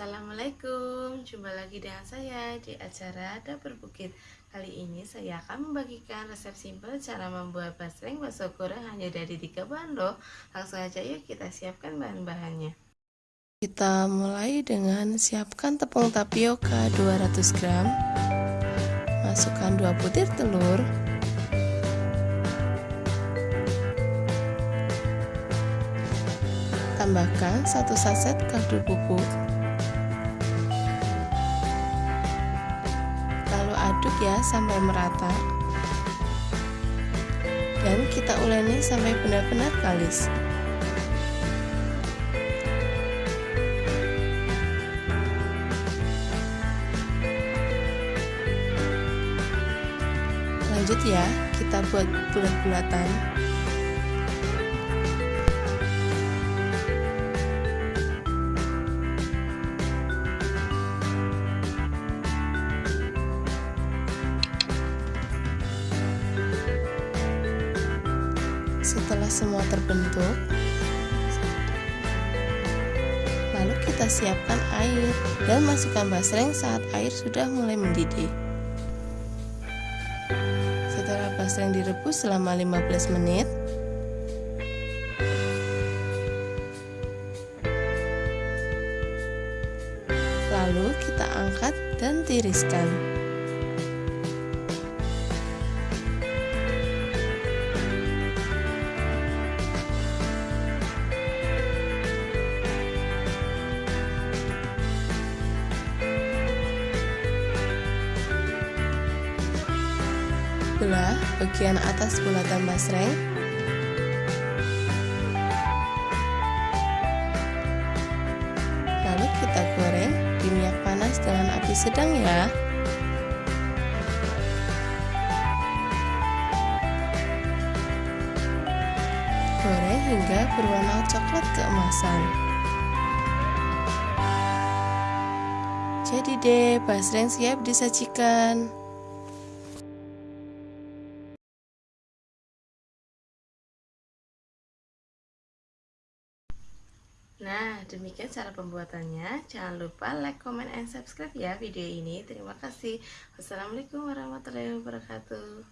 Assalamualaikum, jumpa lagi dengan saya di acara Dapur Bukit Kali ini saya akan membagikan resep simpel cara membuat basreng bakso goreng hanya dari tiga bahan loh. Langsung aja yuk kita siapkan bahan-bahannya. Kita mulai dengan siapkan tepung tapioka 200 gram. Masukkan 2 butir telur. Tambahkan 1 saset kaldu bubuk ya sampai merata. Dan kita uleni sampai benar-benar kalis. Lanjut ya kita buat bulat-bulatan Setelah semua terbentuk, lalu kita siapkan air dan masukkan basreng saat air sudah mulai mendidih. Setelah basreng direbus selama 15 menit, lalu kita angkat dan tiriskan. Belah bagian atas bulatan basreng lalu kita goreng di minyak panas dengan api sedang ya. Goreng hingga berwarna coklat keemasan. Jadi deh basreng siap disajikan Nah, demikian cara pembuatannya. Jangan lupa like, comment, and subscribe ya video ini. Terima kasih. Wassalamualaikum warahmatullahi wabarakatuh.